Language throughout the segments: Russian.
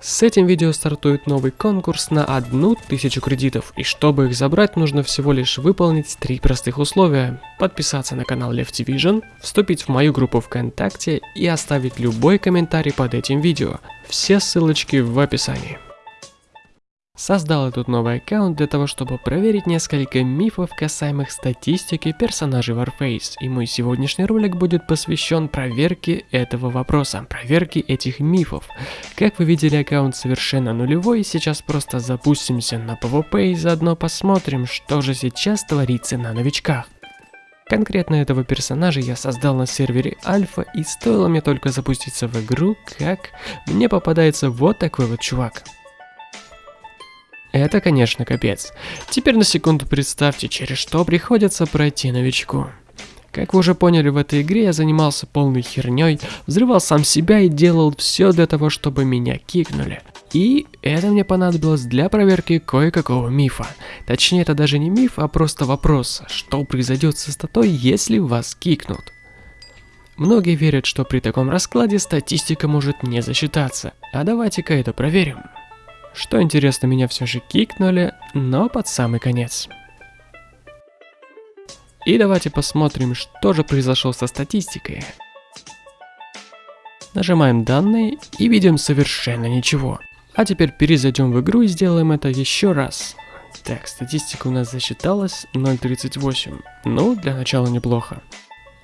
С этим видео стартует новый конкурс на 1000 кредитов, и чтобы их забрать, нужно всего лишь выполнить три простых условия. Подписаться на канал Left Vision, вступить в мою группу ВКонтакте и оставить любой комментарий под этим видео. Все ссылочки в описании. Создал этот новый аккаунт для того, чтобы проверить несколько мифов касаемых статистики персонажей Warface, и мой сегодняшний ролик будет посвящен проверке этого вопроса, проверке этих мифов. Как вы видели, аккаунт совершенно нулевой, сейчас просто запустимся на PvP и заодно посмотрим, что же сейчас творится на новичках. Конкретно этого персонажа я создал на сервере Альфа, и стоило мне только запуститься в игру, как мне попадается вот такой вот чувак. Это, конечно, капец. Теперь на секунду представьте, через что приходится пройти новичку. Как вы уже поняли, в этой игре я занимался полной херней, взрывал сам себя и делал все для того, чтобы меня кикнули. И это мне понадобилось для проверки кое-какого мифа. Точнее, это даже не миф, а просто вопрос, что произойдет со статой, если вас кикнут. Многие верят, что при таком раскладе статистика может не засчитаться. А давайте-ка это проверим. Что интересно, меня все же кикнули, но под самый конец. И давайте посмотрим, что же произошло со статистикой. Нажимаем данные и видим совершенно ничего. А теперь перезайдем в игру и сделаем это еще раз. Так, статистика у нас засчиталась 0.38. Ну, для начала неплохо.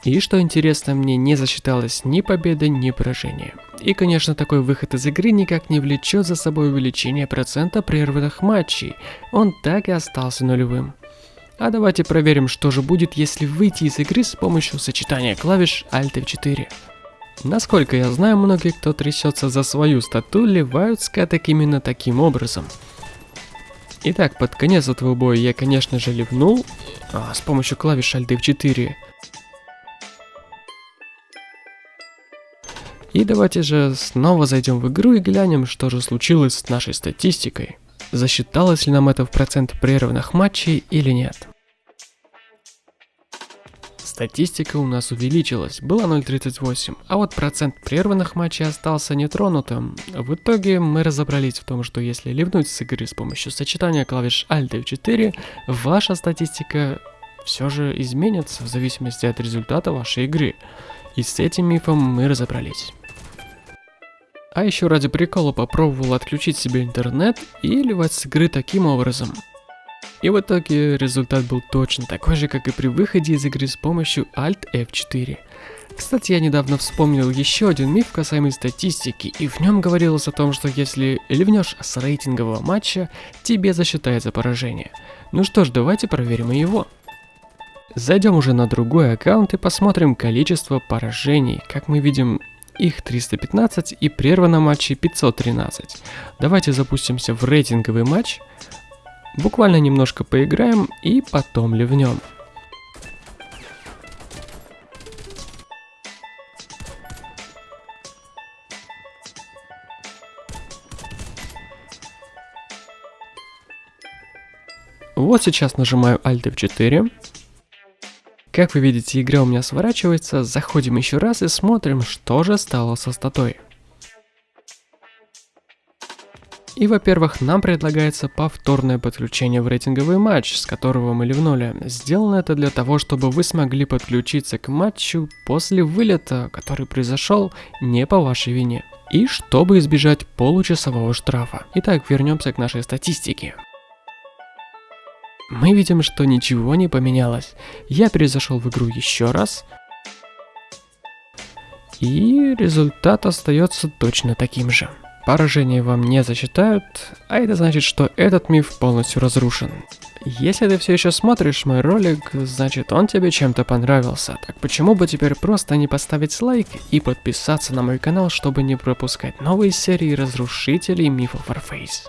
И что интересно, мне не засчиталось ни победы, ни поражения. И конечно такой выход из игры никак не влечет за собой увеличение процента прерванных матчей, он так и остался нулевым. А давайте проверим, что же будет, если выйти из игры с помощью сочетания клавиш Alt F4. Насколько я знаю, многие, кто трясется за свою стату, ливают скаток именно таким образом. Итак, под конец этого боя я, конечно же, ливнул а, с помощью клавиш Alt F4. И давайте же снова зайдем в игру и глянем, что же случилось с нашей статистикой. Засчиталось ли нам это в процент прерванных матчей или нет. Статистика у нас увеличилась, было 0.38, а вот процент прерванных матчей остался нетронутым. В итоге мы разобрались в том, что если ливнуть с игры с помощью сочетания клавиш Alt F4, ваша статистика все же изменится в зависимости от результата вашей игры. И с этим мифом мы разобрались. А еще ради прикола попробовал отключить себе интернет и ливать с игры таким образом. И в итоге результат был точно такой же, как и при выходе из игры с помощью Alt F4. Кстати, я недавно вспомнил еще один миф касаемый статистики, и в нем говорилось о том, что если ливнешь с рейтингового матча, тебе засчитается поражение. Ну что ж, давайте проверим и его. Зайдем уже на другой аккаунт и посмотрим количество поражений. Как мы видим, их 315 и прервано матчей 513. Давайте запустимся в рейтинговый матч, буквально немножко поиграем и потом ливнем. Вот сейчас нажимаю Alt F4 как вы видите, игра у меня сворачивается, заходим еще раз и смотрим, что же стало со статой. И, во-первых, нам предлагается повторное подключение в рейтинговый матч, с которого мы ливнули. Сделано это для того, чтобы вы смогли подключиться к матчу после вылета, который произошел не по вашей вине. И чтобы избежать получасового штрафа. Итак, вернемся к нашей статистике мы видим, что ничего не поменялось. Я перезашел в игру еще раз. И результат остается точно таким же. Поражение вам не засчитают, а это значит, что этот миф полностью разрушен. Если ты все еще смотришь мой ролик, значит он тебе чем-то понравился. Так почему бы теперь просто не поставить лайк и подписаться на мой канал, чтобы не пропускать новые серии разрушителей мифов Warface.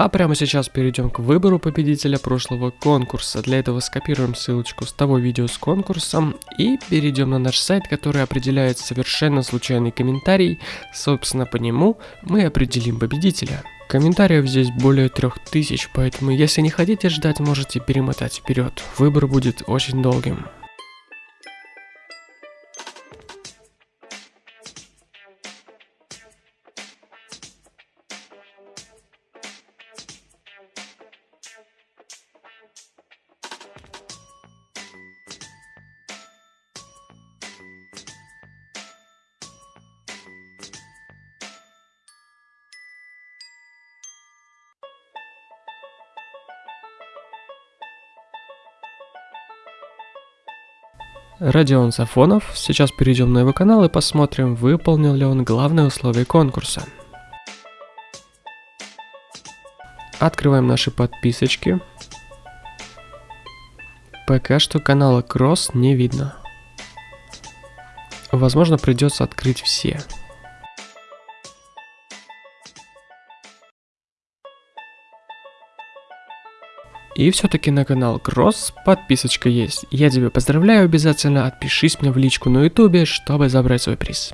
А прямо сейчас перейдем к выбору победителя прошлого конкурса. Для этого скопируем ссылочку с того видео с конкурсом и перейдем на наш сайт, который определяет совершенно случайный комментарий. Собственно, по нему мы определим победителя. Комментариев здесь более 3000, поэтому если не хотите ждать, можете перемотать вперед. Выбор будет очень долгим. Родион Сафонов. Сейчас перейдем на его канал и посмотрим, выполнил ли он главные условия конкурса. Открываем наши подписочки. Пока что канала Кросс не видно. Возможно, придется открыть все. И все-таки на канал Кросс подписочка есть. Я тебя поздравляю, обязательно отпишись мне в личку на ютубе, чтобы забрать свой приз.